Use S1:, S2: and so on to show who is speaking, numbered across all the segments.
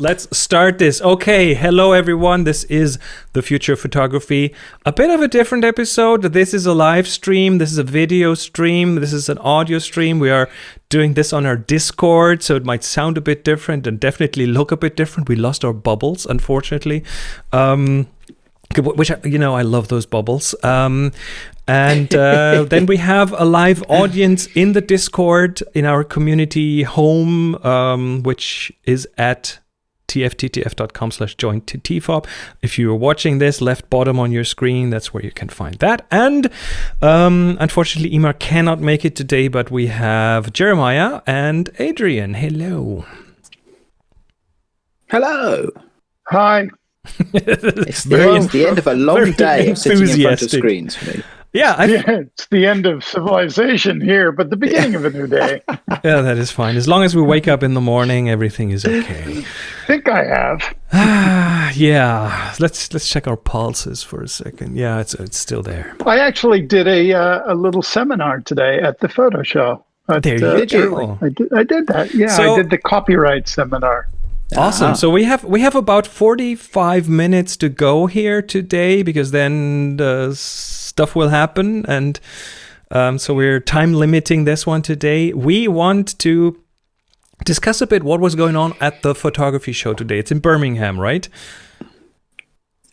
S1: Let's start this. Okay, hello everyone. This is the future of photography. A bit of a different episode. This is a live stream. This is a video stream. This is an audio stream. We are doing this on our Discord, so it might sound a bit different and definitely look a bit different. We lost our bubbles, unfortunately. Um, which you know, I love those bubbles. Um, and uh, then we have a live audience in the Discord in our community home, um, which is at tftf.com slash join tfop. If you're watching this, left bottom on your screen, that's where you can find that. And um, unfortunately, Emar cannot make it today, but we have Jeremiah and Adrian. Hello.
S2: Hello.
S3: Hi.
S2: it's, the, it's the end of a long day of sitting in front of screens for me.
S1: Yeah, I
S3: yeah, it's the end of civilization here, but the beginning of a new day.
S1: yeah, that is fine. As long as we wake up in the morning, everything is okay.
S3: I think I have.
S1: Ah, yeah. Let's let's check our pulses for a second. Yeah, it's it's still there.
S3: I actually did a uh, a little seminar today at the photo show. At,
S1: there you uh, go.
S3: I did, I did that. Yeah, so, I did the copyright seminar.
S1: Awesome. Ah. So we have we have about 45 minutes to go here today because then the stuff will happen and um, so we're time limiting this one today. We want to discuss a bit what was going on at the photography show today. It's in Birmingham, right?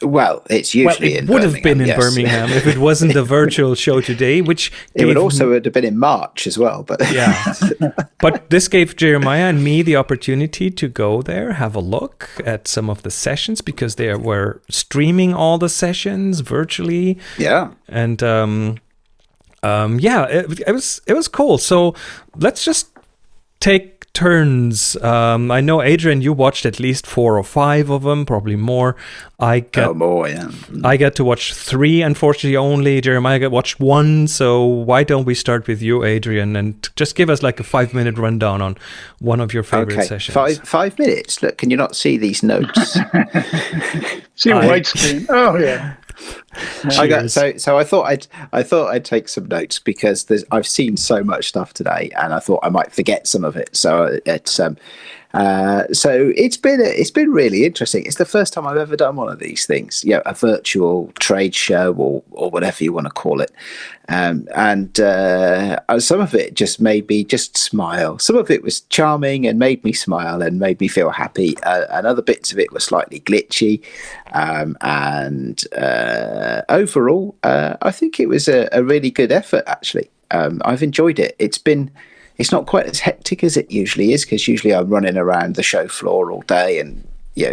S2: Well, it's usually
S1: well, it would have been in yes. Birmingham if it wasn't a virtual show today, which
S2: it would also have been in March as well. But
S1: yeah, but this gave Jeremiah and me the opportunity to go there, have a look at some of the sessions because they were streaming all the sessions virtually.
S2: Yeah,
S1: and um, um, yeah, it, it was it was cool. So let's just take turns. Um, I know Adrian, you watched at least four or five of them, probably more. I got
S2: oh, more, yeah.
S1: I got to watch three, unfortunately, only. Jeremiah got watched one. So why don't we start with you, Adrian, and just give us like a five minute rundown on one of your favorite
S2: okay.
S1: sessions?
S2: Five five minutes. Look, can you not see these notes?
S3: see a white screen. Oh yeah.
S2: I got so so I thought I'd I thought I'd take some notes because there's I've seen so much stuff today and I thought I might forget some of it. So it's um uh, so it's been it's been really interesting. It's the first time I've ever done one of these things, you know, a virtual trade show or or whatever you want to call it. Um, and uh, some of it just made me just smile. Some of it was charming and made me smile and made me feel happy. Uh, and other bits of it were slightly glitchy. Um, and uh, overall, uh, I think it was a, a really good effort. Actually, um, I've enjoyed it. It's been it's not quite as hectic as it usually is because usually I'm running around the show floor all day and you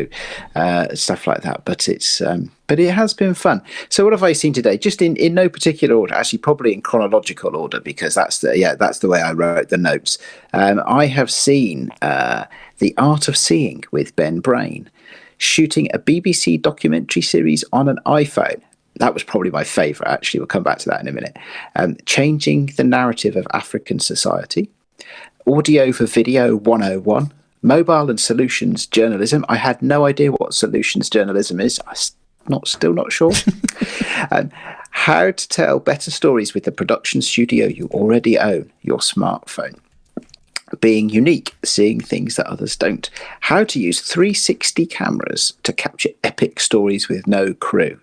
S2: know uh, stuff like that. But it's um, but it has been fun. So what have I seen today? Just in in no particular order, actually probably in chronological order because that's the yeah that's the way I wrote the notes. Um, I have seen uh, the Art of Seeing with Ben Brain shooting a BBC documentary series on an iPhone that was probably my favorite, actually. We'll come back to that in a minute. Um, changing the narrative of African society, audio for video 101, mobile and solutions journalism. I had no idea what solutions journalism is. I'm not still not sure. um, how to tell better stories with the production studio you already own, your smartphone. Being unique, seeing things that others don't. How to use 360 cameras to capture epic stories with no crew.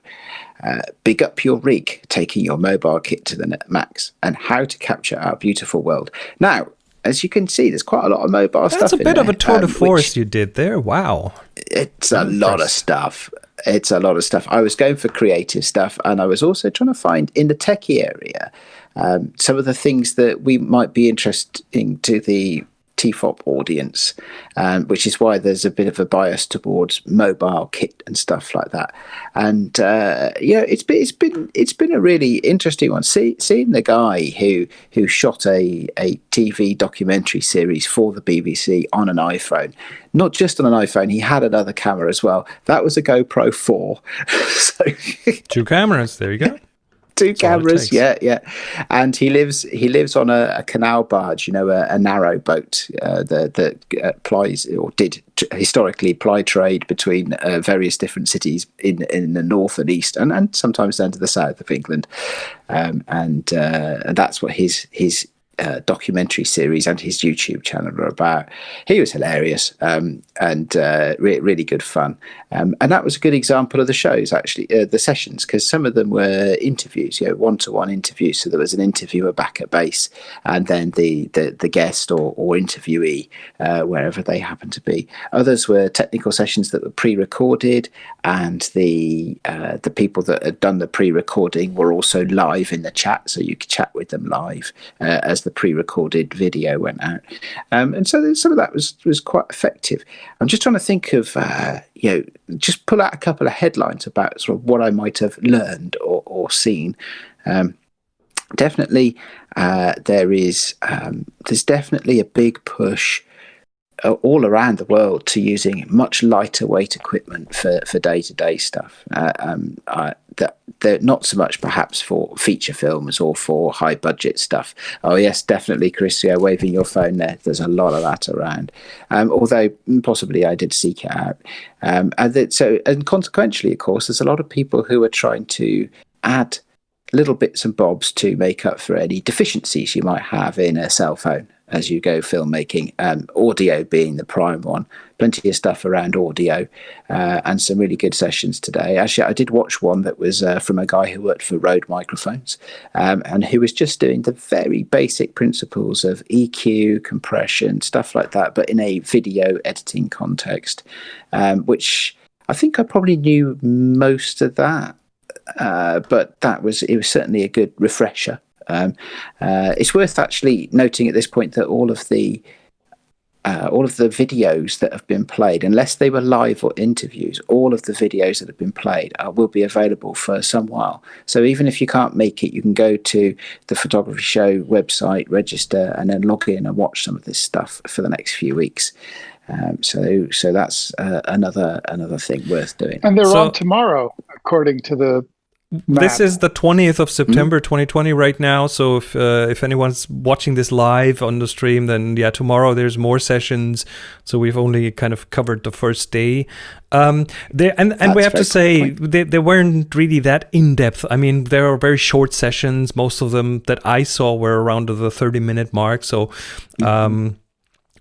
S2: Uh, big up your rig, taking your mobile kit to the max, and how to capture our beautiful world. Now, as you can see, there's quite a lot of mobile
S1: That's
S2: stuff.
S1: That's a bit
S2: there,
S1: of a tour um, de force you did there. Wow.
S2: It's a lot of stuff. It's a lot of stuff. I was going for creative stuff, and I was also trying to find in the techie area um, some of the things that we might be interesting to the TFOP audience, um, which is why there's a bit of a bias towards mobile kit and stuff like that. And uh, yeah, it's been it's been it's been a really interesting one. See, seeing the guy who who shot a a TV documentary series for the BBC on an iPhone, not just on an iPhone, he had another camera as well. That was a GoPro four. so
S1: two cameras. There you go
S2: two cameras. Yeah, yeah. And he lives he lives on a, a canal barge, you know, a, a narrow boat uh, that that uh, plies or did t- historically ply trade between uh, various different cities in in the north and east, and, and sometimes down to the south of England. Um, and uh, and that's what his his uh, documentary series and his YouTube channel are about. He was hilarious um, and uh, re- really good fun. Um, and that was a good example of the shows, actually, uh, the sessions, because some of them were interviews, you know, one to one interviews. So there was an interviewer back at base and then the, the, the guest or, or interviewee, uh, wherever they happened to be. Others were technical sessions that were pre recorded, and the, uh, the people that had done the pre recording were also live in the chat. So you could chat with them live uh, as the pre-recorded video went out, um, and so some of that was was quite effective. I'm just trying to think of uh, you know just pull out a couple of headlines about sort of what I might have learned or, or seen. Um, definitely, uh, there is um, there's definitely a big push all around the world to using much lighter weight equipment for, for day-to-day stuff. Uh, um, that they're not so much perhaps for feature films or for high budget stuff. Oh yes, definitely, Chris. Yeah, waving your phone there. There's a lot of that around. Um, although possibly I did seek it out. Um, and that, so and consequently, of course, there's a lot of people who are trying to add little bits and bobs to make up for any deficiencies you might have in a cell phone as you go filmmaking, um, audio being the prime one. Plenty of stuff around audio uh, and some really good sessions today. Actually, I did watch one that was uh, from a guy who worked for Rode Microphones um, and who was just doing the very basic principles of EQ, compression, stuff like that, but in a video editing context, um, which I think I probably knew most of that. Uh, but that was it was certainly a good refresher um, uh, it's worth actually noting at this point that all of the uh, all of the videos that have been played, unless they were live or interviews, all of the videos that have been played uh, will be available for some while. So even if you can't make it, you can go to the Photography Show website, register, and then log in and watch some of this stuff for the next few weeks. Um, so, so that's uh, another another thing worth doing.
S3: And they're
S1: so,
S3: on tomorrow, according to the
S1: Map. This is the 20th of September mm. 2020 right now. So if uh, if anyone's watching this live on the stream, then yeah, tomorrow there's more sessions. So we've only kind of covered the first day. Um, they, and and we have to say they, they weren't really that in depth. I mean, there are very short sessions. Most of them that I saw were around the 30 minute mark. So. Um, mm-hmm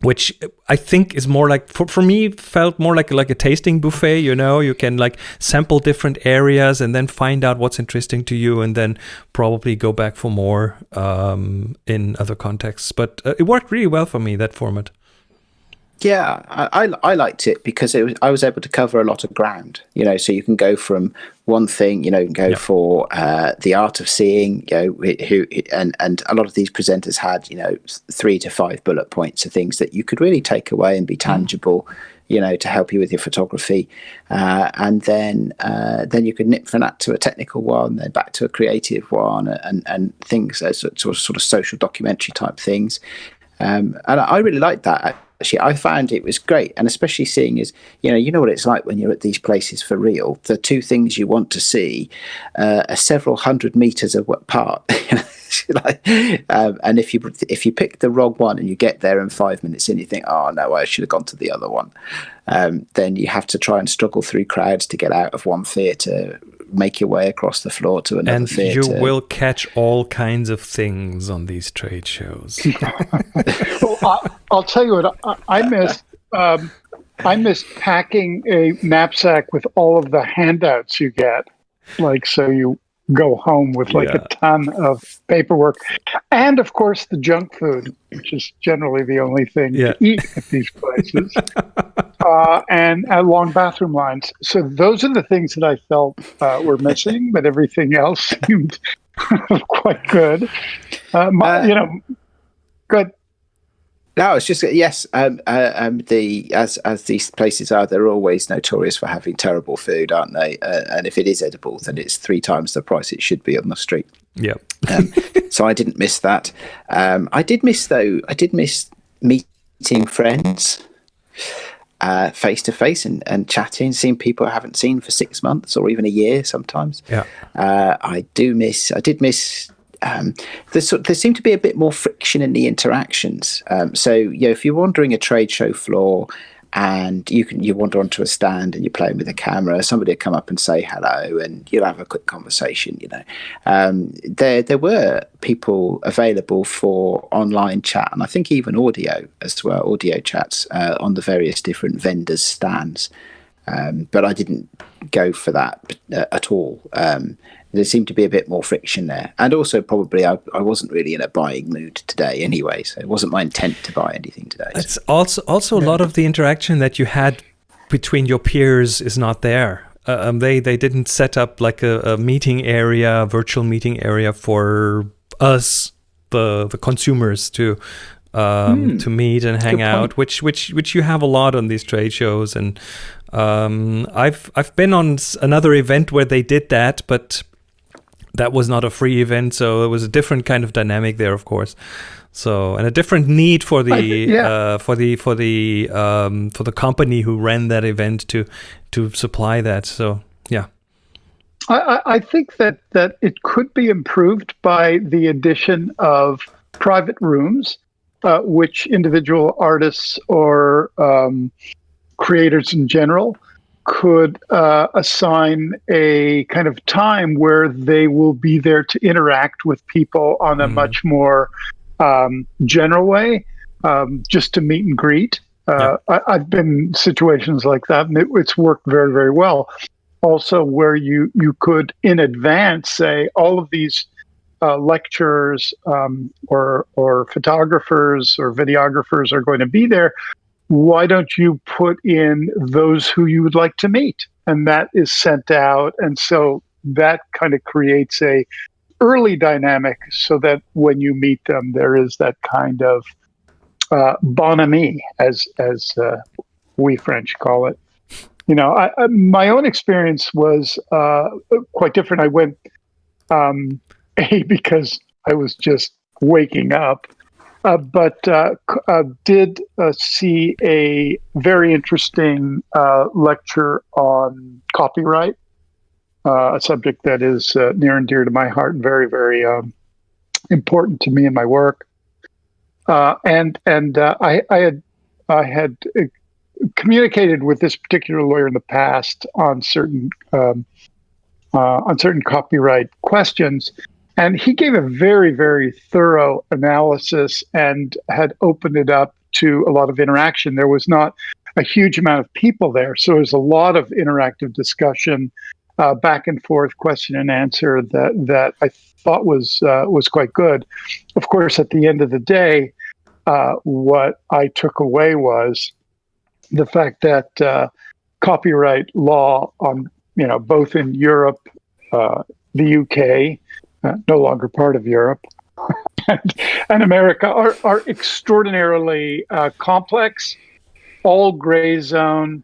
S1: which I think is more like for, for me felt more like like a tasting buffet. You know, you can like sample different areas and then find out what's interesting to you, and then probably go back for more um, in other contexts. But uh, it worked really well for me that format.
S2: Yeah, I, I, I liked it because it was, I was able to cover a lot of ground. You know, so you can go from one thing, you know, you go for uh, the art of seeing. You know, who and and a lot of these presenters had you know three to five bullet points of things that you could really take away and be mm. tangible. Mm. You know, to help you with your photography, uh, and then uh, then you could nip from that to a technical one, then back to a creative one, and and things as sort of sort of social documentary type things. Um, and I really liked that actually i found it was great and especially seeing is you know you know what it's like when you're at these places for real. The two things you want to see uh, are several hundred meters apart. Um, and if you if you pick the wrong one and you get there in five minutes and you think oh no i should have gone to the other one. Um, then you have to try and struggle through crowds to get out of one theatre make your way across the floor to another
S1: and
S2: theater.
S1: you will catch all kinds of things on these trade shows.
S3: well, I, will tell you what I, I miss. Um, I miss packing a knapsack with all of the handouts you get. Like, so you go home with like yeah. a ton of paperwork. And of course, the junk food, which is generally the only thing yeah. to eat at these places, uh, and uh, long bathroom lines. So those are the things that I felt uh, were missing, but everything else seemed quite good. Uh, my, uh, you know, good.
S2: No, it's just yes. Um, uh, um, the as as these places are, they're always notorious for having terrible food, aren't they? Uh, and if it is edible, then it's three times the price it should be on the street.
S1: Yeah.
S2: um, so I didn't miss that. Um, I did miss though. I did miss meeting friends face to face and and chatting, seeing people I haven't seen for six months or even a year sometimes.
S1: Yeah.
S2: Uh, I do miss. I did miss um, there seemed to be a bit more friction in the interactions. Um, so, you know, if you're wandering a trade show floor and you can you wander onto a stand and you're playing with a camera. Somebody will come up and say hello, and you'll have a quick conversation. You know, um, there there were people available for online chat, and I think even audio as well, audio chats uh, on the various different vendors' stands. Um, but I didn't go for that uh, at all. Um, there seemed to be a bit more friction there. And also, probably, I, I wasn't really in a buying mood today anyway, so it wasn't my intent to buy anything today.
S1: It's so. also also a lot of the interaction that you had between your peers is not there. Uh, um, they they didn't set up like a, a meeting area, a virtual meeting area for us, the the consumers, to um, mm, to meet and hang out, which which which you have a lot on these trade shows. And um, I've I've been on another event where they did that, but that was not a free event, so it was a different kind of dynamic there, of course. So and a different need for the yeah. uh, for the for the um, for the company who ran that event to to supply that. So yeah.
S3: I, I think that that it could be improved by the addition of private rooms, uh, which individual artists or um, creators in general could uh, assign a kind of time where they will be there to interact with people on a mm. much more um, general way, um, just to meet and greet. Uh. I, have been in situations like that, and it, it's worked very, very well. Also, where you you could in advance say all of these uh, lecturers um, or or photographers or videographers are going to be there why don't you put in those who you would like to meet? And that is sent out. And so that kind of creates a early dynamic so that when you meet them, there is that kind of uh, bonhomie, as, as uh, we French call it. You know, I, I, my own experience was uh, quite different. I went, um, A, because I was just waking up uh, but uh, uh, did uh, see a very interesting uh, lecture on copyright, uh, a subject that is near and dear to my heart and very, very um, important to me in my work. and and I, I, had I had communicated with this particular lawyer in the past on certain um, on certain copyright questions and he gave a very, very thorough analysis and had opened it up to a lot of interaction. There was not a huge amount of people there, so there was a lot of interactive discussion, uh, back and forth, question and answer that that I thought was uh, was quite good. Of course, at the end of the day, uh, what I took away was the fact that uh, copyright law on you know both in Europe, uh, the UK, uh, no longer part of Europe, and, and, America are, are extraordinarily uh, complex, all gray zone,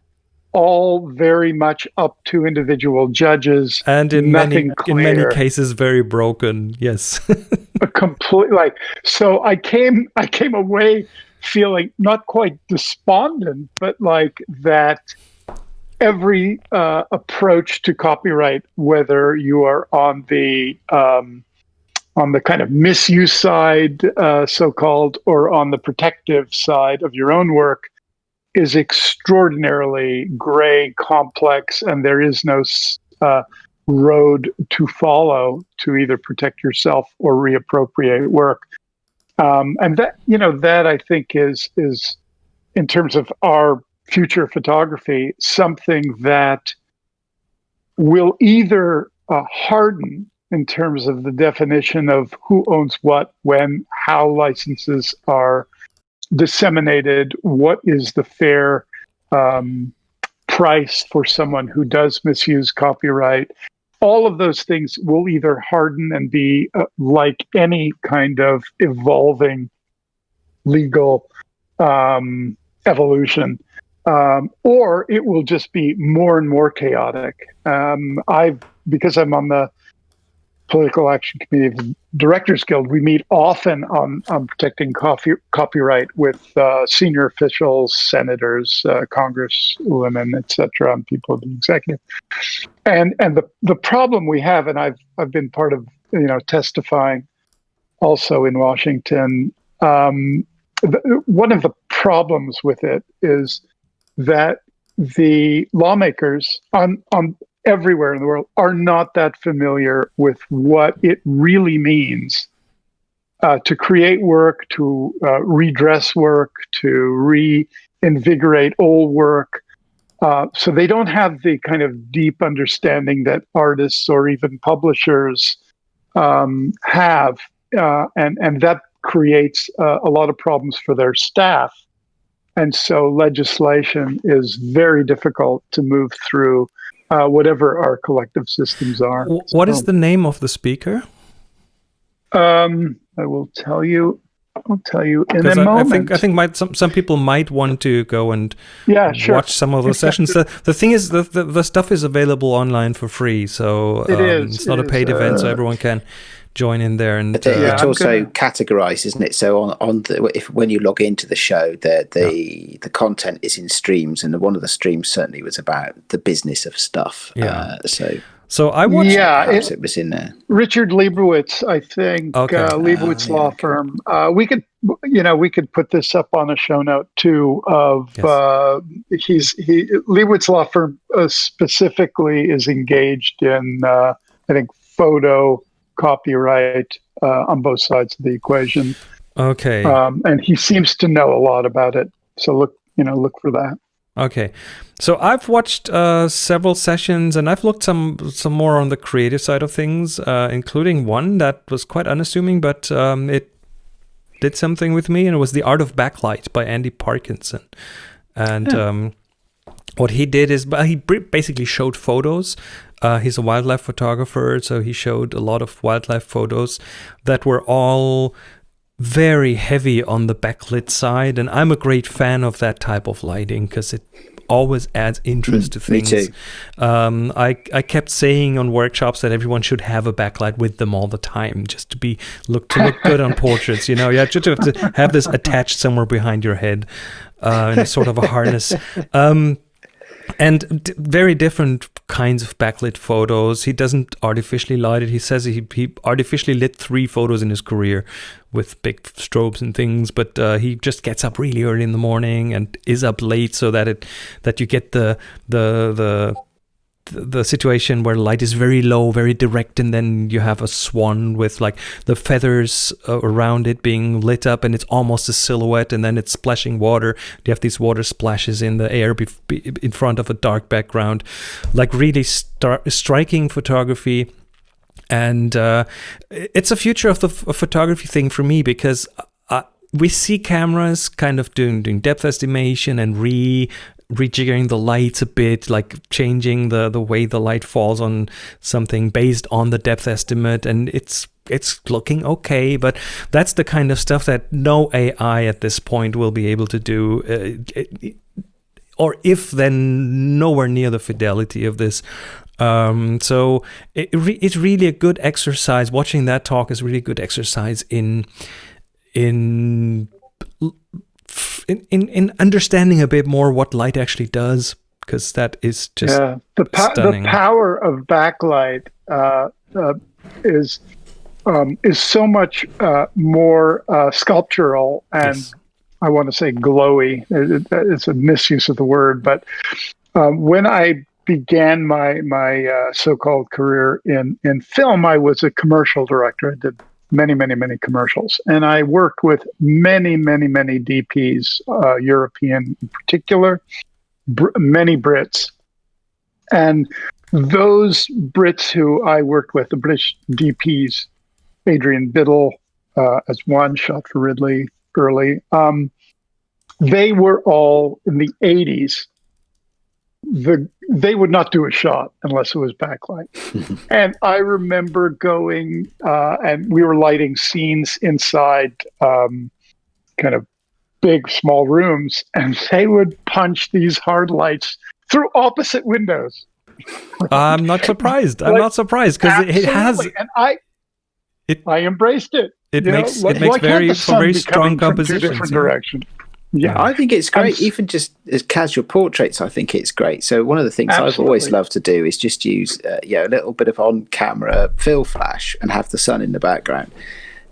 S3: all very much up to individual judges,
S1: and in many clear. in many cases very broken. Yes,
S3: completely. Like so, I came I came away feeling not quite despondent, but like that every uh, approach to copyright, whether you are on the um, on the kind of misuse side, uh, so called, or on the protective side of your own work, is extraordinarily gray, complex, and there is no uh, road to follow to either protect yourself or reappropriate work. Um, and that you know that I think is is in terms of our future photography something that will either uh, harden in terms of the definition of who owns what, when, how licenses are disseminated, what is the fair um, price for someone who does misuse copyright. All of those things will either harden and be uh, like any kind of evolving legal um, evolution um, or it will just be more and more chaotic. Um, I, because I'm on the political action committee of the Directors Guild, we meet often on, on protecting coffee, copyright with uh, senior officials, senators, uh, congresswomen, etc., and people of the executive. And and the the problem we have, and I've I've been part of you know testifying also in Washington. Um, the, one of the problems with it is that the lawmakers on on everywhere in the world are not that familiar with what it really means uh, to create work, to uh, redress work, to reinvigorate old work. Uh, so they don't have the kind of deep understanding that artists or even publishers um, have, uh, and and that creates a lot of problems for their staff. And so legislation is very difficult to move through uh, whatever our collective systems are.
S1: What is the name of the speaker?
S3: Um, I will tell you. I'll tell you in a I, moment.
S1: I think I think might, some some people might want to go and
S3: yeah, sure.
S1: watch some of those sessions. the, the thing is, the, the, the stuff is available online for free, so
S3: um, it is,
S1: it's not
S3: it
S1: a paid
S3: is,
S1: event, so
S3: uh,
S1: everyone can join in there. And
S2: it-
S1: uh,
S3: Yeah,
S2: it's
S3: I'm
S2: also
S3: gonna-
S2: categorized, isn't it? So on on the if when you log into the show, the the the content is in streams, and one of the streams certainly was about the business of stuff.
S1: Yeah.
S2: Uh, so
S1: so I watched.
S3: Yeah, it-
S2: it was in there.
S3: Richard Liebowitz, I think,
S1: Okay.
S3: uh, Liebowitz
S2: Ah,
S3: Law
S2: yeah.
S3: Firm. Uh, we could, you know, we could put this up on a show note too. Of
S1: Yes.
S3: uh, he's he Liebowitz Law Firm uh, specifically is engaged in, uh, I think, photo copyright uh, on both sides of the equation,
S1: Okay.
S3: um, and he seems to know a lot about it. So look, you know, look for that.
S1: Okay, so I've watched uh, several sessions, and I've looked some some more on the creative side of things, uh, including one that was quite unassuming, but um, it did something with me, and it was the Art of Backlight by Andy Parkinson. And um, what he did is, but he basically showed photos. Uh, he's a wildlife photographer, so he showed a lot of wildlife photos that were all very heavy on the backlit side and i'm a great fan of that type of lighting because it always adds interest to
S2: Mm, me
S1: things.
S2: too.
S1: um, I, I kept saying on workshops that everyone should have a backlight with them all the time just to be look to look good on portraits you know? You just have to have this attached somewhere behind your head uh, in a sort of a harness. Um, and very different kinds of backlit photos. He doesn't artificially light it. He says he, he artificially lit three photos in his career with big strobes and things, but uh, he just gets up really early in the morning and is up late so that it that you get the the the the situation where light is very low, very direct, and then you have a swan with like the feathers uh, around it being lit up, and it's almost a silhouette, and then it's splashing water. You have these water splashes in the air bef- be- in front of a dark background, like really star- striking photography. And uh, it's a future of the photography thing for me because uh, we see cameras kind of doing doing depth estimation and re rejiggering the lights a bit, like changing the the way the light falls on something based on the depth estimate, and it's it's looking okay, but that's the kind of stuff that no AI at this point will be able to do. Uh, it- or if then nowhere near the fidelity of this. Um, so it, re- it's really a good exercise. Watching that talk is really good exercise in in in, in, in understanding a bit more what light actually does because that is just
S3: yeah, the, po-
S1: stunning.
S3: the power of backlight uh, uh, is um, is so much uh, more uh, sculptural and
S1: Yes.
S3: I want to say glowy. It- it- It's a misuse of the word, but um, when I began my my uh, so-called career in in film, I was a commercial director. I did many, many, many commercials, and I worked with many, many, many DPs, uh, European in particular, br- many Brits, and those Brits who I worked with, the British DPs, Adrian Biddle uh, as one shot for Ridley early. Um, they were all in the 80s. The they would not do a shot unless it was backlight. and I remember going uh, and we were lighting scenes inside um, kind of big small rooms, and they would punch these hard lights through opposite windows.
S1: I'm not surprised. I'm
S3: Like,
S1: not surprised because it, it has
S3: and I
S1: It-
S3: I embraced it.
S1: it
S3: You know,
S1: makes
S3: like-
S1: it makes
S3: why
S1: very
S3: the
S1: for
S3: sun
S1: very strong
S3: coming two
S1: compositions.
S3: different
S1: yeah.
S3: directions. Yeah,
S2: I think it's great, even just as casual portraits. I think it's great. So one of the things I've always loved to do is just use, uh, you know, a little bit of on-camera fill flash and have the sun in the background.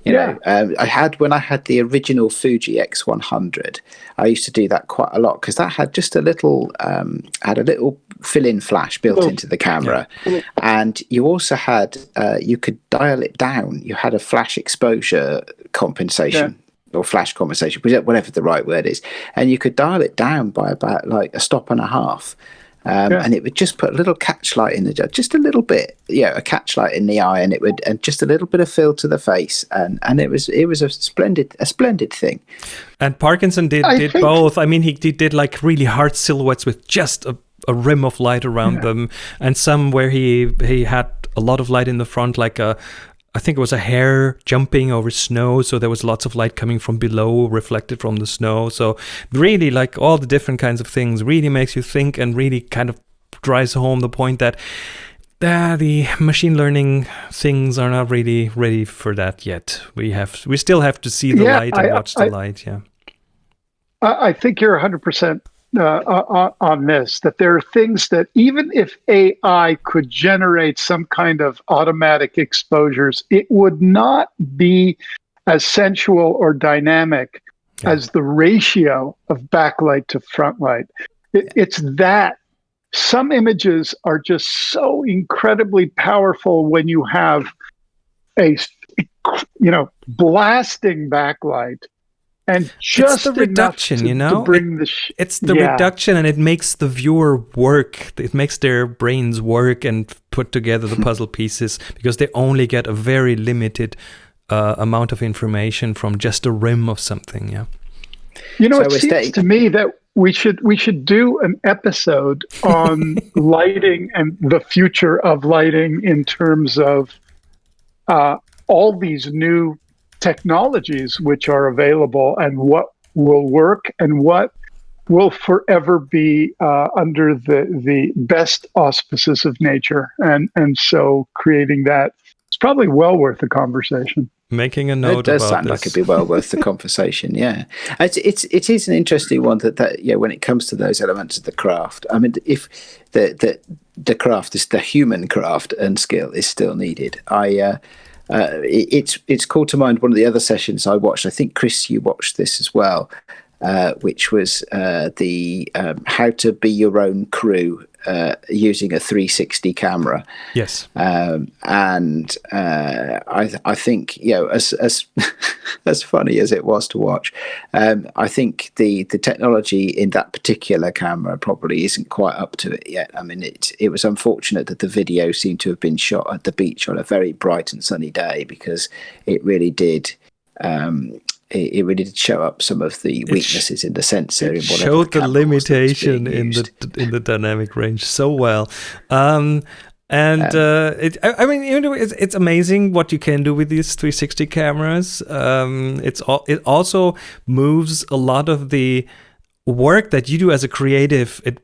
S2: You yeah. know, um, I had when I had the original Fuji X100, I used to do that quite a lot because that had just a little um, had a little fill-in flash built oh, into the camera, yeah. and you also had uh, you could dial it down. You had a flash exposure compensation. Yeah. Or flash conversation, whatever the right word is, and you could dial it down by about like a stop and a half, um, yeah. and it would just put a little catch light in the just a little bit, yeah, a catch light in the eye, and it would and just a little bit of fill to the face, and and it was it was a splendid a splendid thing.
S1: And Parkinson did I did think... both. I mean, he, he did like really hard silhouettes with just a, a rim of light around yeah. them, and some where he he had a lot of light in the front, like a I think it was a hare jumping over snow, so there was lots of light coming from below, reflected from the snow. So really, like all the different kinds of things, really makes you think and really kind of drives home the point that uh, the machine learning things are not really ready for that yet. We have we still have to see the yeah, light and I, watch the I, light. Yeah,
S3: I think you're 100 percent uh, uh, uh, uh on this that there are things that even if AI could generate some kind of automatic exposures, it would not be as sensual or dynamic yeah. as the ratio of backlight to front light. It, it's that. Some images are just so incredibly powerful when you have a you know blasting backlight and just
S1: it's the reduction
S3: to,
S1: you know?
S3: Bring the sh-
S1: it's the yeah. reduction and it makes the viewer work. It makes their brains work and put together the puzzle pieces because they only get a very limited uh, amount of information from just a rim of something yeah.
S3: You know so it seems that- to me that we should we should do an episode on lighting and the future of lighting in terms of uh, all these new technologies which are available and what will work and what will forever be uh, under the the best auspices of nature. And and so creating that it's probably well worth the conversation.
S1: Making a note
S2: it does sound
S1: this.
S2: like it'd be well worth the conversation yeah. It's, it's it is an interesting one that that yeah when it comes to those elements of the craft i mean if the the the craft is the human craft and skill is still needed i uh uh, it, it's it's called to mind one of the other sessions I watched. I think Chris, you watched this as well, uh, which was uh, the um, how to be your own crew uh, using a 360 camera.
S1: Yes.
S2: Um, and uh, I, I think you know as as as funny as it was to watch, um, I think the the technology in that particular camera probably isn't quite up to it yet. I mean, it it was unfortunate that the video seemed to have been shot at the beach on a very bright and sunny day because it really did um, it, it, really did show up some of the weaknesses in the sensor.
S1: It showed the limitation in the in the dynamic range so well. Um, and um, uh, it, I, I, mean, you know, it's, it's amazing what you can do with these 360 cameras. Um, it's all, it also moves a lot of the work that you do as a creative it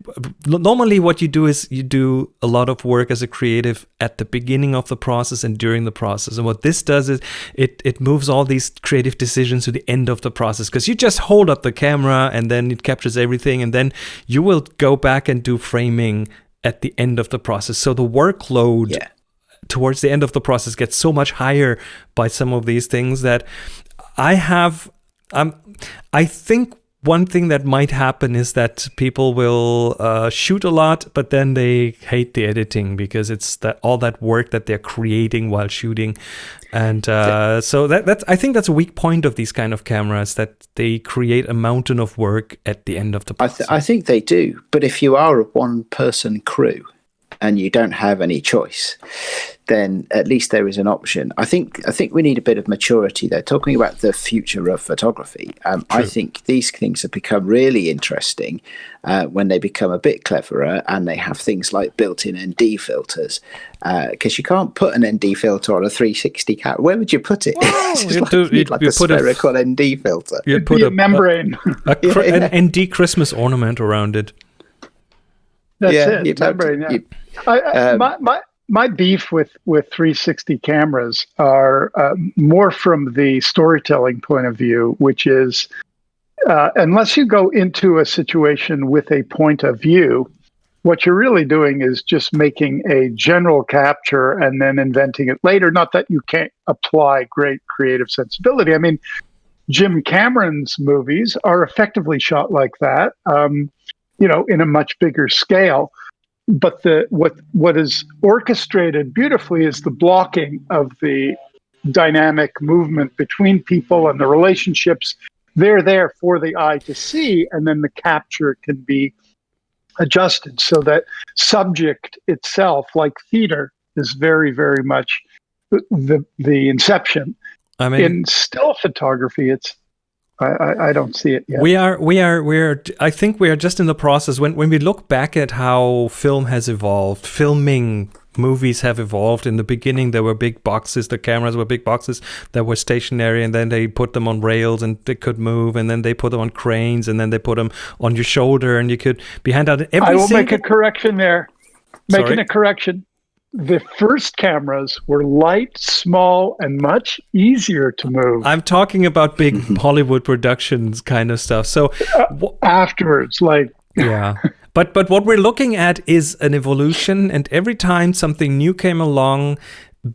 S1: normally what you do is you do a lot of work as a creative at the beginning of the process and during the process and what this does is it it moves all these creative decisions to the end of the process because you just hold up the camera and then it captures everything and then you will go back and do framing at the end of the process so the workload yeah. towards the end of the process gets so much higher by some of these things that i have um, I think one thing that might happen is that people will uh, shoot a lot, but then they hate the editing because it's that all that work that they're creating while shooting, and uh, so that that's I think that's a weak point of these kind of cameras that they create a mountain of work at the end of the process.
S2: I, th- I think they do, but if you are a one-person crew and you don't have any choice, then at least there is an option. I think I think we need a bit of maturity there. Talking about the future of photography, um, I think these things have become really interesting uh, when they become a bit cleverer and they have things like built-in ND filters. Because uh, you can't put an ND filter on a 360 camera. Where would you put it?
S1: you like, do,
S2: like a spherical a, ND filter.
S3: You put a, a, membrane,
S1: a, a, yeah. an ND Christmas ornament around it.
S3: That's yeah, it. Membrane. To, yeah. I, I, um, my, my my beef with with 360 cameras are uh, more from the storytelling point of view, which is uh, unless you go into a situation with a point of view, what you're really doing is just making a general capture and then inventing it later. Not that you can't apply great creative sensibility. I mean, Jim Cameron's movies are effectively shot like that, um, you know, in a much bigger scale. But the what what is orchestrated beautifully is the blocking of the dynamic movement between people and the relationships. They're there for the eye to see, and then the capture can be adjusted so that subject itself, like theater, is very, very much the the inception. I mean, in still photography, it's I, I, don't see it yet.
S1: We are, we are, we are. I think we are just in the process. When when we look back at how film has evolved, filming movies have evolved. In the beginning, there were big boxes. The cameras were big boxes that were stationary, and then they put them on rails and they could move. And then they put them on cranes, and then they put them on your shoulder, and you could be handed out. Every
S3: I will make a correction there. Making Sorry? a correction the first cameras were light, small, and much easier to move.
S1: I'm talking about big Hollywood productions kind of stuff. So
S3: uh, afterwards, like
S1: yeah. But but what we're looking at is an evolution, and every time something new came along,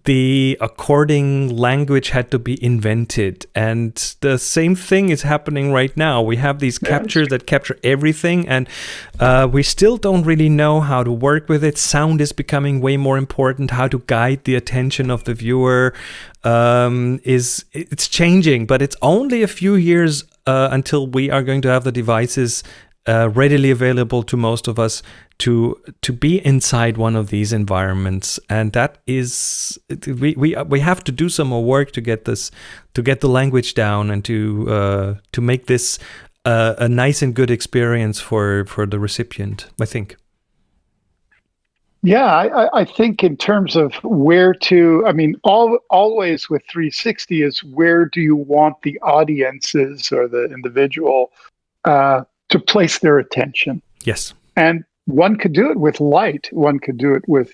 S1: the according language had to be invented. And the same thing is happening right now. We have these captures that capture everything and uh, we still don't really know how to work with it. Sound is becoming way more important. How to guide the attention of the viewer um, is it's changing but it's only a few years uh, until we are going to have the devices uh, readily available to most of us to to be inside one of these environments. And that is we we we have to do some more work to get this to get the language down and to uh, to make this uh, a nice and good experience for for the recipient i think.
S3: Yeah I, I think in terms of where to i mean all always with 360 is where do you want the audiences or the individual uh, to place their attention?
S1: Yes.
S3: And one could do it with light. One could do it with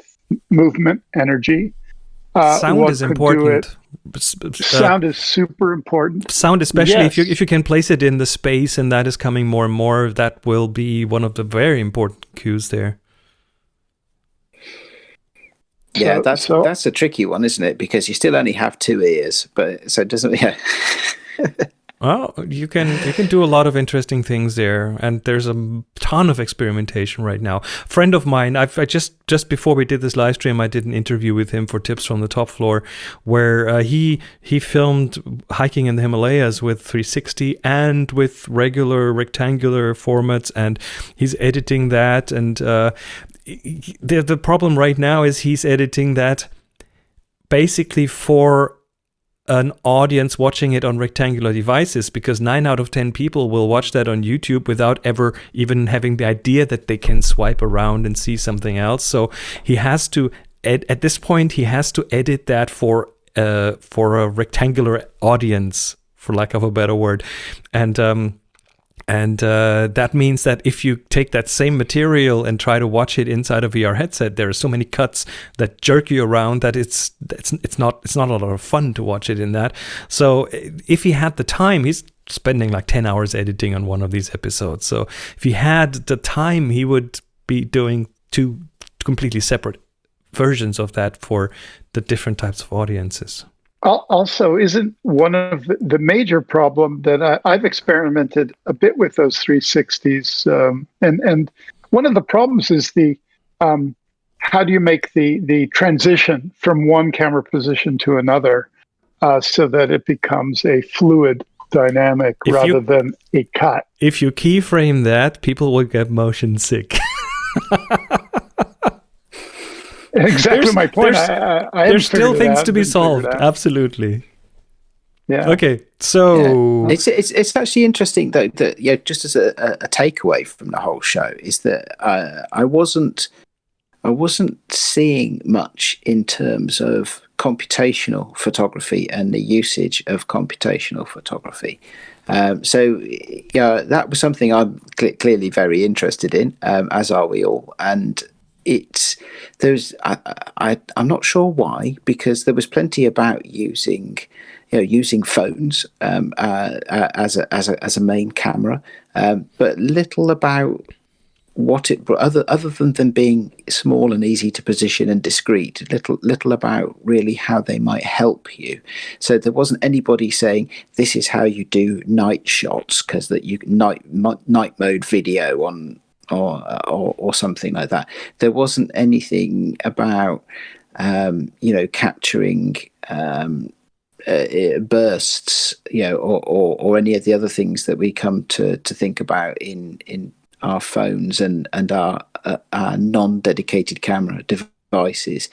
S3: movement, energy.
S1: Uh, sound is important.
S3: Uh, sound is super important.
S1: Sound, especially yes. if you if you can place it in the space, and that is coming more and more. That will be one of the very important cues there.
S2: Yeah, so, that's so, that's a tricky one, isn't it? Because you still only have two ears, but so it doesn't. Yeah.
S1: Well, you can you can do a lot of interesting things there, and there's a ton of experimentation right now. friend of mine, I've, I just just before we did this live stream, I did an interview with him for Tips from the Top Floor, where uh, he he filmed hiking in the Himalayas with 360 and with regular rectangular formats, and he's editing that. And uh, the the problem right now is he's editing that basically for an audience watching it on rectangular devices because 9 out of 10 people will watch that on YouTube without ever even having the idea that they can swipe around and see something else. So he has to at, at this point he has to edit that for uh, for a rectangular audience for lack of a better word. And um, and uh, that means that if you take that same material and try to watch it inside a VR headset, there are so many cuts that jerk you around that it's it's it's not it's not a lot of fun to watch it in that. So if he had the time, he's spending like 10 hours editing on one of these episodes. So if he had the time, he would be doing two completely separate versions of that for the different types of audiences
S3: also isn't one of the major problem that I, have experimented a bit with those 360s um, and and one of the problems is the um, how do you make the the transition from one camera position to another uh, so that it becomes a fluid dynamic if rather you, than a cut?
S1: If you keyframe that people will get motion sick
S3: exactly there's, my point. There's, I, I
S1: there's still things to be solved. Absolutely.
S3: Yeah.
S1: Okay. So
S2: yeah. it's, it's it's actually interesting though that yeah, just as a, a, takeaway from the whole show is that uh, I wasn't I wasn't seeing much in terms of computational photography and the usage of computational photography. Um, so yeah, that was something I'm cl- clearly very interested in, um, as are we all. And it's there's I, I I'm not sure why because there was plenty about using you know using phones um, uh, uh, as a as a as a main camera, um, but little about what it other other than them being small and easy to position and discreet little little about really how they might help you. So there wasn't anybody saying this is how you do night shots because that you night night mode video on or, or or something like that there wasn't anything about um, you know capturing um, uh, bursts, you know, or, or, or any of the other things that we come to to think about in in our phones and and our, uh, our non-dedicated camera devices.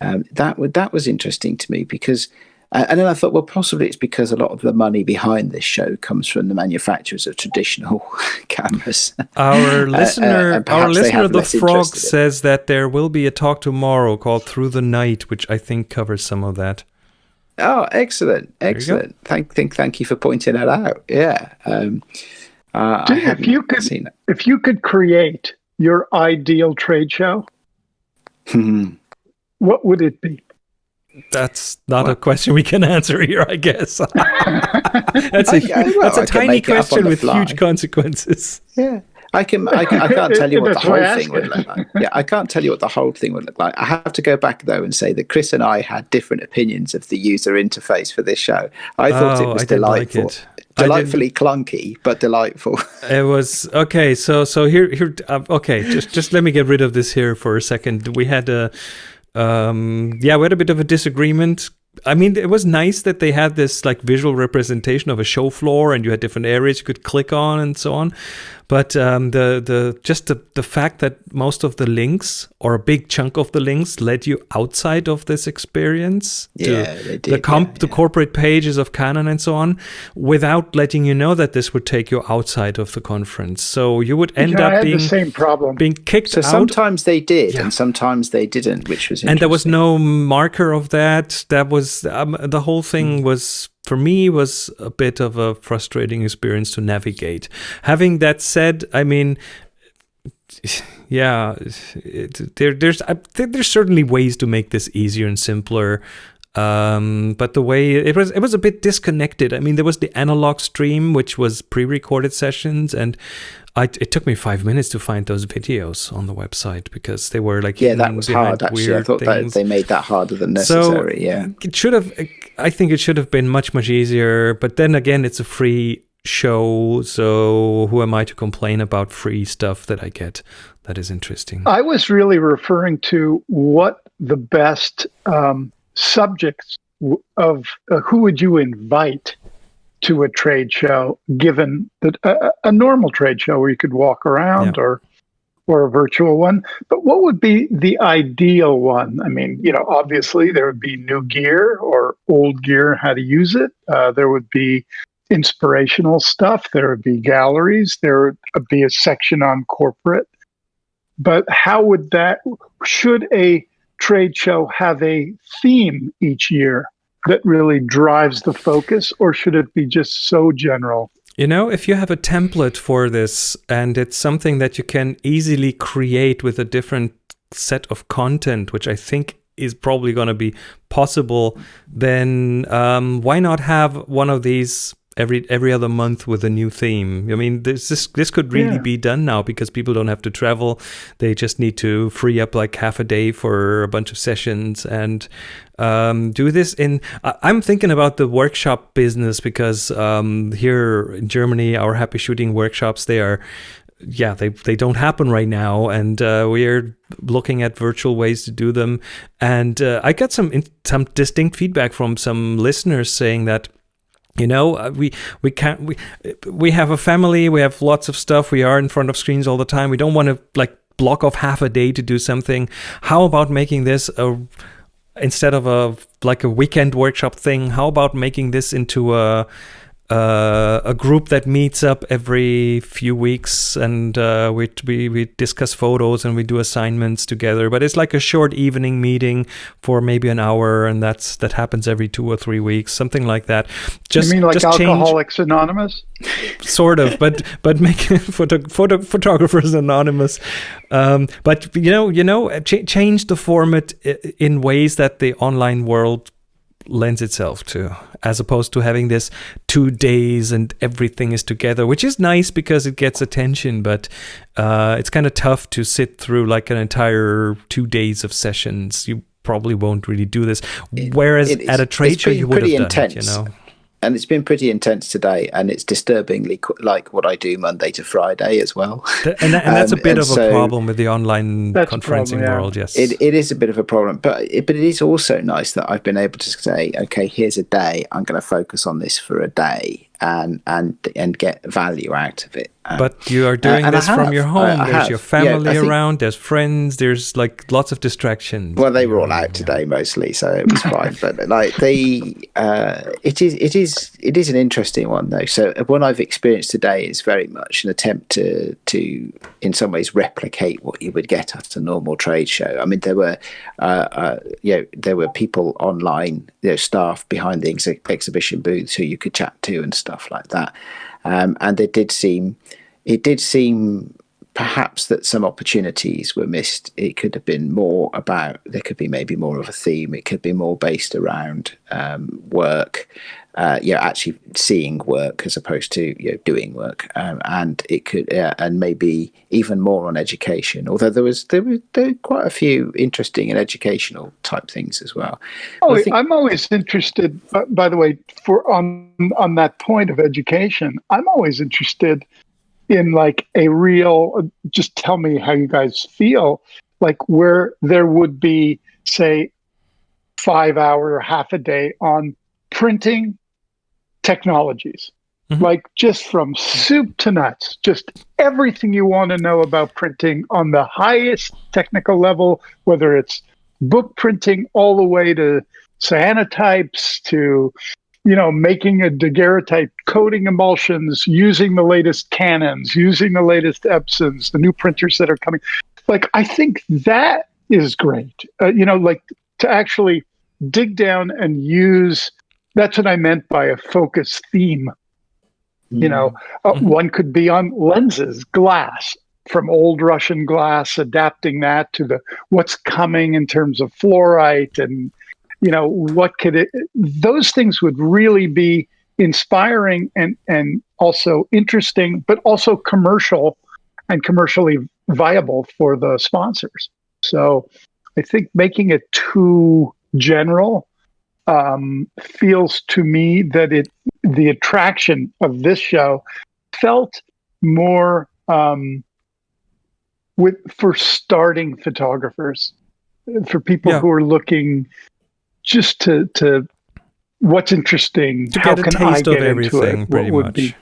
S2: Um, that that was interesting to me because. Uh, and then I thought, well, possibly it's because a lot of the money behind this show comes from the manufacturers of traditional cameras.
S1: Our listener, uh, uh our listener, the frog, says that there will be a talk tomorrow called "Through the Night," which I think covers some of that.
S2: Oh, excellent, excellent! Thank, thank, thank you for pointing that out. Yeah. Um, uh,
S3: if you could, if you could create your ideal trade show,
S2: hmm.
S3: what would it be?
S1: That's not a question we can answer here, I guess. that's a, okay, well, that's a tiny question with huge consequences.
S2: Yeah. I can, I, can, I can't tell you what the whole thing would look like. Yeah, I can't tell you what the whole thing would look like. I have to go back though and say that Chris and I had different opinions of the user interface for this show. I thought oh, it was delightful. Like it delightfully clunky but delightful
S1: it was okay so so here here uh, okay just just let me get rid of this here for a second we had a um yeah we had a bit of a disagreement I mean, it was nice that they had this like visual representation of a show floor, and you had different areas you could click on and so on. But um, the the just the, the fact that most of the links or a big chunk of the links led you outside of this experience
S2: yeah, to
S1: did, the comp yeah, yeah. the corporate pages of Canon and so on, without letting you know that this would take you outside of the conference. So you would end
S3: yeah,
S1: up being
S3: the same problem
S1: being kicked
S2: so
S1: out.
S2: sometimes they did, and sometimes they didn't, which was
S1: and there was no marker of that. That was um, the whole thing mm. was for me it was a bit of a frustrating experience to navigate. Having that said, I mean, yeah, it, there, there's I there's certainly ways to make this easier and simpler. Um, but the way it was, it was a bit disconnected. I mean, there was the analog stream, which was pre-recorded sessions, and I, it took me five minutes to find those videos on the website because they were like
S2: yeah that was hard actually I thought things. that they made that harder than necessary so yeah
S1: it should have I think it should have been much much easier but then again it's a free show so who am I to complain about free stuff that I get that is interesting
S3: I was really referring to what the best um, subjects of uh, who would you invite to a trade show, given that a, a normal trade show where you could walk around yeah. or or a virtual one. But what would be the ideal one? I mean, you know, obviously there would be new gear or old gear, how to use it. Uh, there would be inspirational stuff. There would be galleries. There would be a section on corporate. But how would that? Should a trade show have a theme each year? that really drives the focus, or should it be just so general?
S1: You know, if you have a template for this and it's something that you can easily create with a different set of content, which I think is probably going to be possible, then um, why not have one of these every every other month with a new theme. I mean, this this, this could really yeah. be done now because people don't have to travel; they just need to free up like half a day for a bunch of sessions and um, do this in. I'm thinking about the workshop business because um, here in Germany, our happy shooting workshops they are yeah, they, they don't happen right now, and uh, we're looking at virtual ways to do them. And uh, I got some some distinct feedback from some listeners saying that you know uh, we we can't we we have a family we have lots of stuff we are in front of screens all the time we don't want to like block off half a day to do something. How about making this a instead of a like a weekend workshop thing how about making this into a uh, a group that meets up every few weeks and uh, we, we, we discuss photos and we do assignments together. But it's like a short evening meeting for maybe an hour and that's that happens every two or three weeks something like that.
S3: Just you mean like just alcoholics change, anonymous?
S1: Sort of but but make photo, photo photographers anonymous. Um, but you know you know ch- change the format in ways that the online world lends itself to, as opposed to having this two days and everything is together, which is nice because it gets attention, but uh, it's kind of tough to sit through like an entire two days of sessions. You probably won't really do this. Whereas it, at a trade show, you would have done intense. it, you know
S2: and it's been pretty intense today, and it's disturbingly like what I do Monday to Friday as well.
S1: And, that, and that's um, a bit of so a problem with the online conferencing problem, yeah. world. Yes,
S2: it, it is a bit of a problem, but it, but it is also nice that I've been able to say, okay, here's a day. I'm going to focus on this for a day, and and and get value out of it.
S1: Um, but you are doing uh, this from your home. I, I there's have. your family yeah, around. There's friends. There's like lots of distractions.
S2: Well, they were all out today mostly, so it was fine. But like the, uh, it is it is it is an interesting one though. So what I've experienced today is very much an attempt to to in some ways replicate what you would get at a normal trade show. I mean, there were uh, uh you know there were people online, you know, staff behind the ex- exhibition booths who you could chat to and stuff stuff like that. Um, and it did seem, it did seem perhaps that some opportunities were missed. It could have been more about, there could be maybe more of a theme. It could be more based around um, work uh, you know, actually seeing work as opposed to you know doing work, um, and it could uh, and maybe even more on education. Although there was there were, there were quite a few interesting and educational type things as well.
S3: Oh, think, I'm always interested. by the way, for on on that point of education, I'm always interested in like a real. Just tell me how you guys feel. Like where there would be, say, five hour or half a day on printing technologies. Mm-hmm. Like just from soup to nuts, just everything you want to know about printing on the highest technical level, whether it's book printing all the way to cyanotypes to you know, making a daguerreotype, coating emulsions, using the latest Canons, using the latest Epsons, the new printers that are coming. Like, I think that is great. Uh, you know, like to actually dig down and use that's what I meant by a focus theme. Mm-hmm. You know, uh, mm-hmm. one could be on lenses, glass, from old Russian glass, adapting that to the what's coming in terms of fluorite and you know what could it those things would really be inspiring and and also interesting but also commercial and commercially viable for the sponsors so i think making it too general um, feels to me that it the attraction of this show felt more um, with for starting photographers for people yeah. who are looking just to to what's interesting
S1: to how can I get into it what would much. be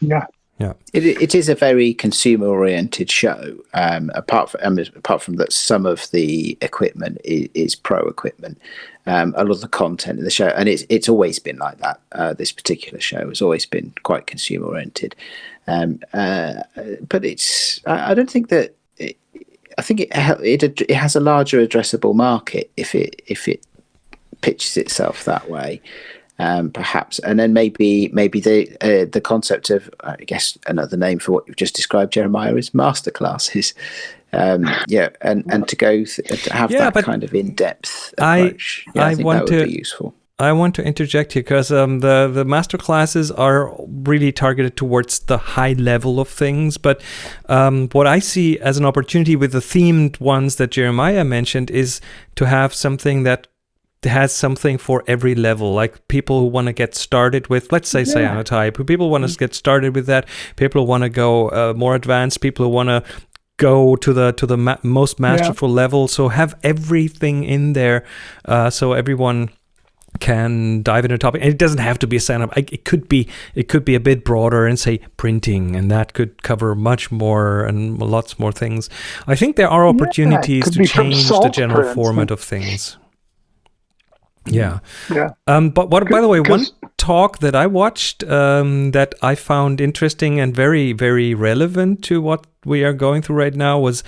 S3: yeah
S1: yeah,
S2: it, it is a very consumer oriented show. Um, apart from um, apart from that, some of the equipment is, is pro equipment. Um, a lot of the content in the show, and it's it's always been like that. Uh, this particular show has always been quite consumer oriented. Um, uh, but it's I, I don't think that. It, I think it, it it has a larger addressable market if it if it pitches itself that way um, perhaps, and then maybe maybe the uh, the concept of I guess another name for what you've just described, Jeremiah, is masterclasses. Um, yeah, and and to go th- to have yeah, that kind of in depth approach. I, yeah, I, I think want that would to, be useful.
S1: I want to interject here because um, the the master classes are really targeted towards the high level of things. But um, what I see as an opportunity with the themed ones that Jeremiah mentioned is to have something that has something for every level. Like people who want to get started with let's say yeah. cyanotype people want to mm-hmm. get started with that people want to go uh, more advanced people who want to go to the to the ma- most masterful yeah. level. So have everything in there uh, so everyone can dive into a topic. And it doesn't have to be a stand-up it could be it could be a bit broader and say printing and that could cover much more and lots more things. I think there are opportunities yeah, to change the general format of things yeah.
S3: Yeah.
S1: Um, but what, by the way, one talk that I watched um, that I found interesting and very, very relevant to what we are going through right now was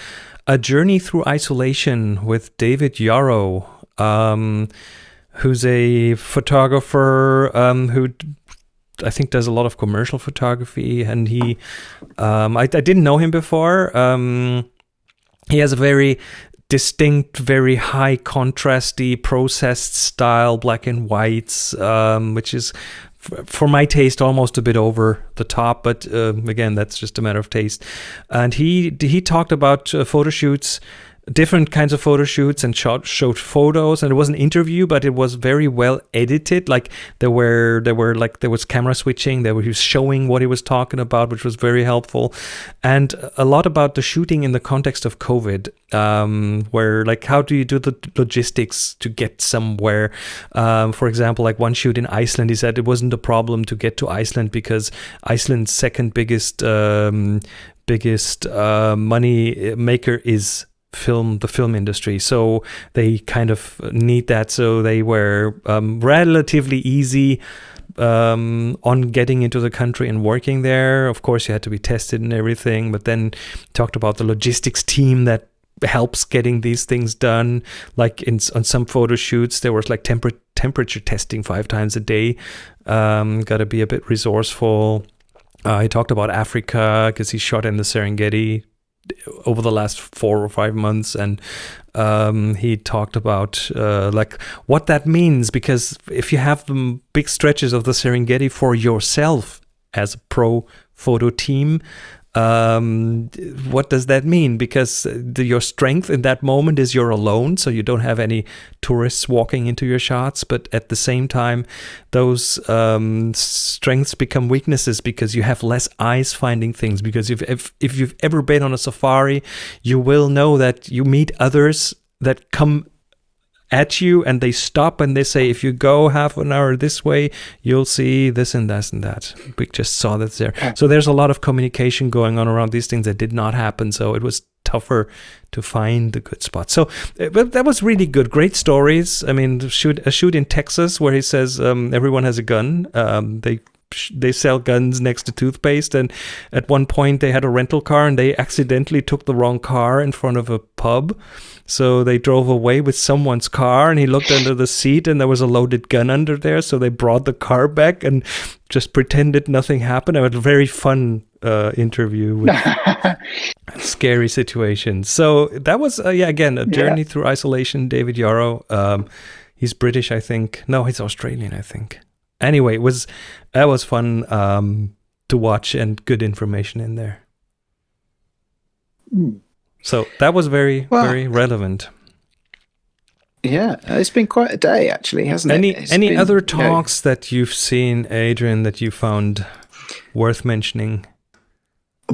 S1: a journey through isolation with David Yarrow, um, who's a photographer um, who I think does a lot of commercial photography, and he, um, I, I, didn't know him before. Um, he has a very distinct, very high contrasty, processed style, black and whites, um, which is for my taste almost a bit over the top but uh, again that's just a matter of taste. And he he talked about uh, photo shoots different kinds of photo shoots and shot, showed photos. And it was an interview but it was very well edited. Like there were there were like there was camera switching. There he was showing what he was talking about which was very helpful. And a lot about the shooting in the context of covid um, where like how do you do the logistics to get somewhere? Um, for example like one shoot in iceland he said it wasn't a problem to get to iceland because iceland's second biggest um, biggest uh, money maker is film the film industry. So they kind of need that. So they were um, relatively easy um, on getting into the country and working there. Of course you had to be tested and everything but then talked about the logistics team that helps getting these things done. Like in on some photo shoots there was like temper temperature testing five times a day. Um, got to be a bit resourceful. Uh, he talked about Africa because he shot in the Serengeti over the last four or five months and um, he talked about uh, like what that means because if you have the big stretches of the Serengeti for yourself as a pro photo team um, what does that mean? Because the, your strength in that moment is you're alone, so you don't have any tourists walking into your shots. But at the same time, those um, strengths become weaknesses because you have less eyes finding things. Because if, if if you've ever been on a safari, you will know that you meet others that come at you and they stop and they say, if you go half an hour this way, you'll see this and that and that. We just saw that there. So there's a lot of communication going on around these things that did not happen. So it was tougher to find the good spot. So uh, but that was really good. Great stories. I mean, shoot, a shoot in Texas where he says um, everyone has a gun. Um, they they sell guns next to toothpaste and at one point they had a rental car and they accidentally took the wrong car in front of a pub. So they drove away with someone's car and he looked under the seat and there was a loaded gun under there. So they brought the car back and just pretended nothing happened. It was a very fun uh, interview with scary situations. So that was uh, yeah again a journey yeah. through isolation. David yarrow um, he's british i think. No he's australian i think anyway, it was that was fun um, to watch and good information in there. Mm. So that was very well, very relevant.
S2: Yeah, it's been quite a day actually, hasn't
S1: any,
S2: it?
S1: It's any been, other talks you know, that you've seen, Adrian, that you found worth mentioning?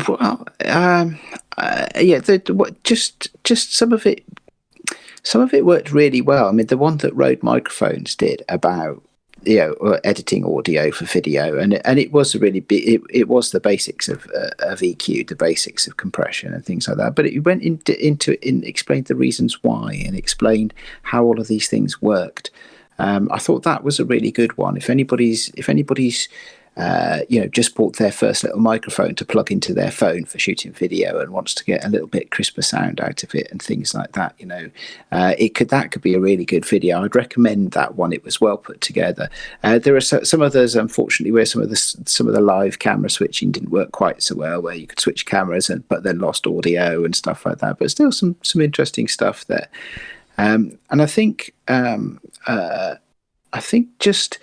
S2: Well, um, uh, yeah, the, what, just just some of it. Some of it worked really well. I mean, the one that Rode Microphones did about you know editing audio for video. And and it was really it, it was the basics of uh, of EQ the basics of compression and things like that. But it went into into and explained the reasons why and explained how all of these things worked. Um, I thought that was a really good one. If anybody's if anybody's uh, you know, just bought their first little microphone to plug into their phone for shooting video and wants to get a little bit crisper sound out of it and things like that. You know, uh, it could that could be a really good video. I'd recommend that one. It was well put together. Uh, there are so, some others, unfortunately, where some of the some of the live camera switching didn't work quite so well, where you could switch cameras and but then lost audio and stuff like that. But still, some some interesting stuff there. Um, and I think um, uh, I think just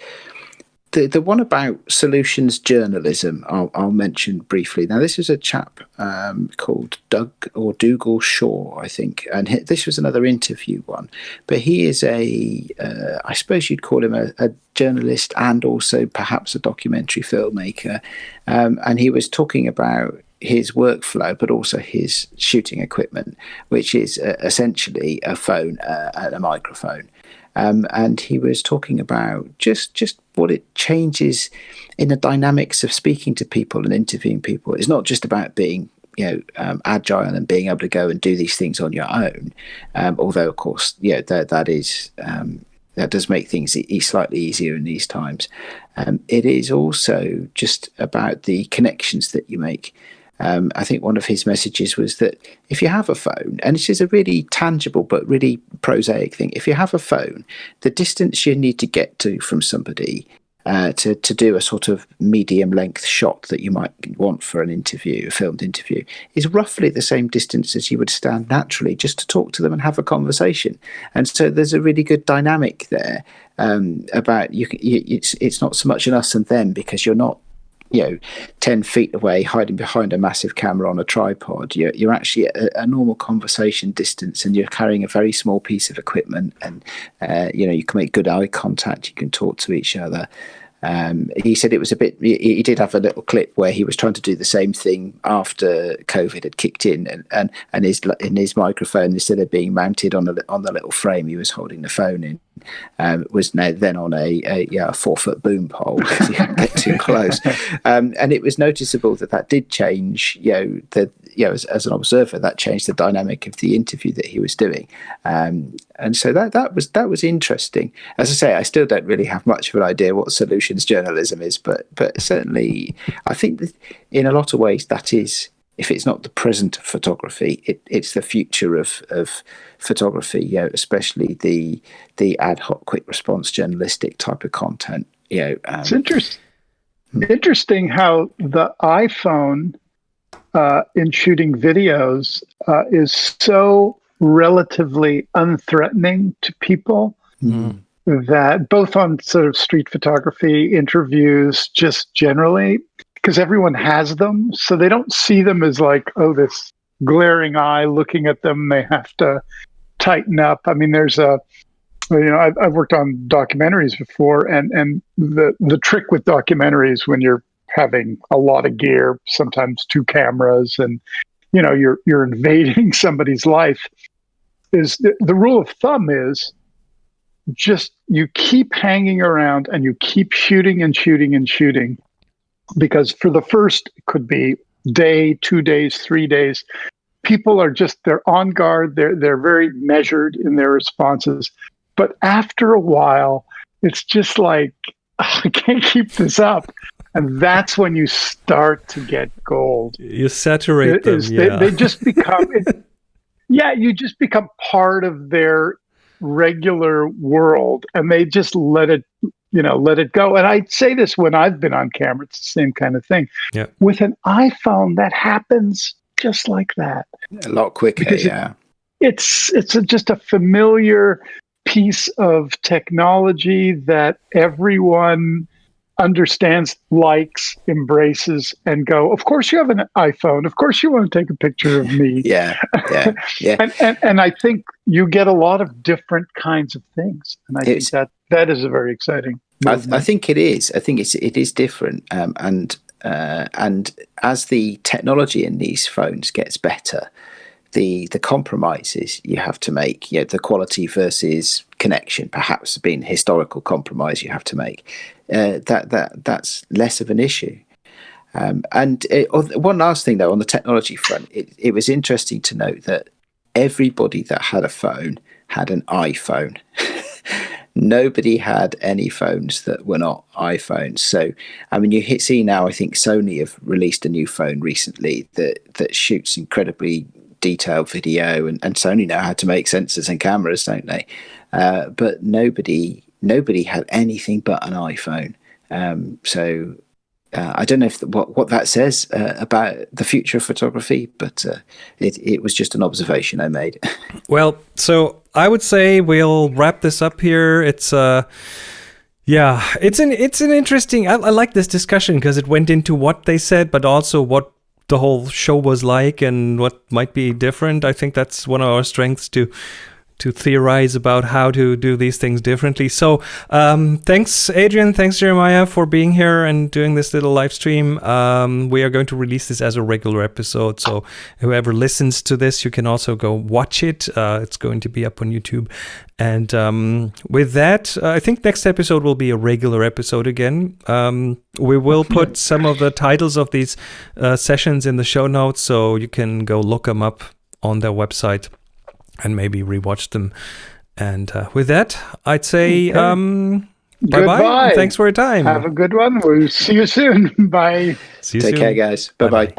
S2: the the one about solutions journalism, I'll, I'll mention briefly. Now, this is a chap um, called Doug or Dougal Shaw, I think, and he, this was another interview one. But he is a, uh, I suppose you'd call him a, a, journalist and also perhaps a documentary filmmaker, um, and he was talking about his workflow, but also his shooting equipment, which is uh, essentially a phone uh, and a microphone. Um, and he was talking about just just what it changes in the dynamics of speaking to people and interviewing people. It's not just about being you know um, agile and being able to go and do these things on your own. Um, although of course, yeah, that that is um, that does make things e- slightly easier in these times. Um, it is also just about the connections that you make. Um, I think one of his messages was that if you have a phone, and this is a really tangible but really prosaic thing, if you have a phone, the distance you need to get to from somebody uh, to to do a sort of medium length shot that you might want for an interview, a filmed interview, is roughly the same distance as you would stand naturally just to talk to them and have a conversation. And so there's a really good dynamic there um, about you, you. It's it's not so much an us and them because you're not you know 10 feet away hiding behind a massive camera on a tripod you're, you're actually at a, normal conversation distance and you're carrying a very small piece of equipment and uh, you know you can make good eye contact you can talk to each other um, he said it was a bit. He, did have a little clip where he was trying to do the same thing after COVID had kicked in, and and, and his in his microphone instead of being mounted on the on the little frame he was holding the phone in, um, was now then on a, a yeah a four foot boom pole because he couldn't get too close, um, and it was noticeable that that did change. You know the you know, as, as, an observer, that changed the dynamic of the interview that he was doing, um, and so that that was that was interesting. As I say, I still don't really have much of an idea what solutions journalism is, but but certainly, I think that in a lot of ways that is. If it's not the present of photography, it, it's the future of, of photography. You know, especially the the ad hoc, quick response journalistic type of content. You know,
S3: um, it's interesting. Interesting how the iPhone uh, in shooting videos uh, is so relatively unthreatening to people mm. that both on sort of street photography interviews, just generally, because everyone has them, so they don't see them as like, oh, this glaring eye looking at them. They have to tighten up. I mean, there's a you know, I've, I've worked on documentaries before, and and the the trick with documentaries when you're having a lot of gear, sometimes two cameras, and you know you're you're invading somebody's life. Is the, the rule of thumb is just you keep hanging around and you keep shooting and shooting and shooting because for the first it could be day, two days, three days, people are just they're on guard. They're they're very measured in their responses. But after a while, it's just like I can't keep this up and that's when you start to get gold.
S1: You saturate them.
S3: Yeah. They, they, just become, yeah, you just become part of their regular world, and they just let it, you know, let it go. And I say this when I've been on camera; it's the same kind of thing.
S1: Yeah.
S3: With an iPhone, that happens just like that.
S2: A lot quicker. Because yeah.
S3: It, it's it's a, just a familiar piece of technology that everyone understands, likes, embraces, and go, of course you have an iPhone. Of course you want to take a picture of me.
S2: yeah. Yeah. Yeah.
S3: and, and, and I think you get a lot of different kinds of things. And I it's, think that that is a very exciting.
S2: I, I, think it is. I think it's it is different. Um, and uh, and as the technology in these phones gets better, the the compromises you have to make, you know, the quality versus connection, perhaps being historical compromise you have to make, uh, that that that's less of an issue. Um, and it, one last thing though, on the technology front, it, it was interesting to note that everybody that had a phone had an iPhone. Nobody had any phones that were not iPhones. So, I mean, you hit, see now. I think Sony have released a new phone recently that that shoots incredibly detailed video, and, and Sony know how to make sensors and cameras, don't they? Uh, but nobody nobody had anything but an iPhone. Um, so uh, I don't know if the, what what that says uh, about the future of photography, but uh, it it was just an observation I made.
S1: well, so I would say we'll wrap this up here. It's uh yeah, it's an it's an interesting. I, I like this discussion because it went into what they said, but also what the whole show was like and what might be different. I think that's one of our strengths to to theorize about how to do these things differently. So um, thanks, Adrian. Thanks, Jeremiah, for being here and doing this little live stream. Um, we are going to release this as a regular episode. So whoever listens to this, you can also go watch it. Uh, it's going to be up on YouTube. And um, with that, uh, I think next episode will be a regular episode again. Um, we will put some of the titles of these uh, sessions in the show notes, so you can go look them up on their website and maybe rewatch them. And uh, with that, I'd say okay. um, bye bye. Thanks for your time.
S3: Have a good one. We'll see you soon. bye.
S2: See you Take soon. care, guys. Bye bye.